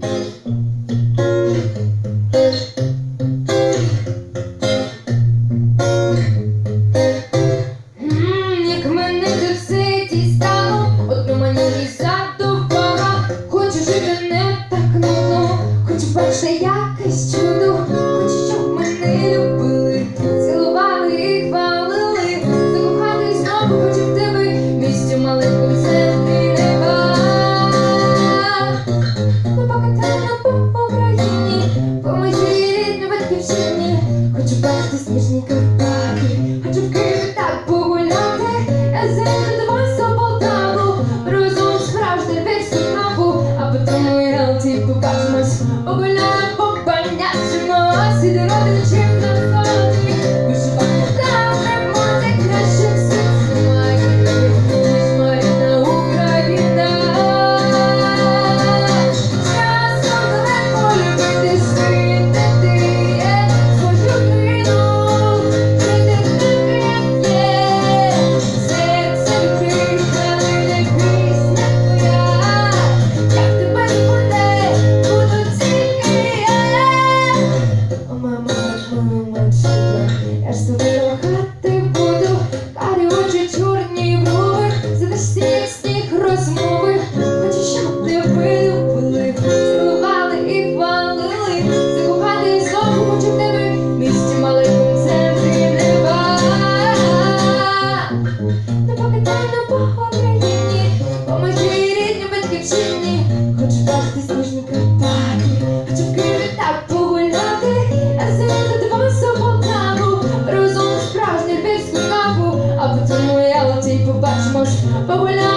Thank you. considerate il cielo читать книжника так Хочу в Києві так погуляти, а звідти дивився Полтаву Розум справжню львівську каву, а потім у Ялті побачимось погуляти